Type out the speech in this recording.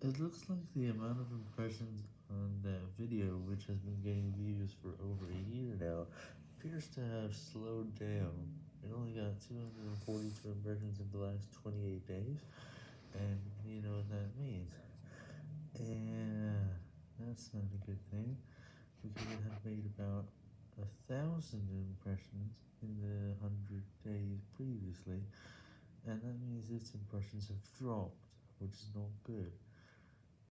It looks like the amount of impressions on that video, which has been getting views for over a year now, appears to have slowed down. It only got 242 impressions in the last 28 days, and you know what that means. Yeah, that's not a good thing, because it had made about a thousand impressions in the 100 days previously, and that means its impressions have dropped, which is not good.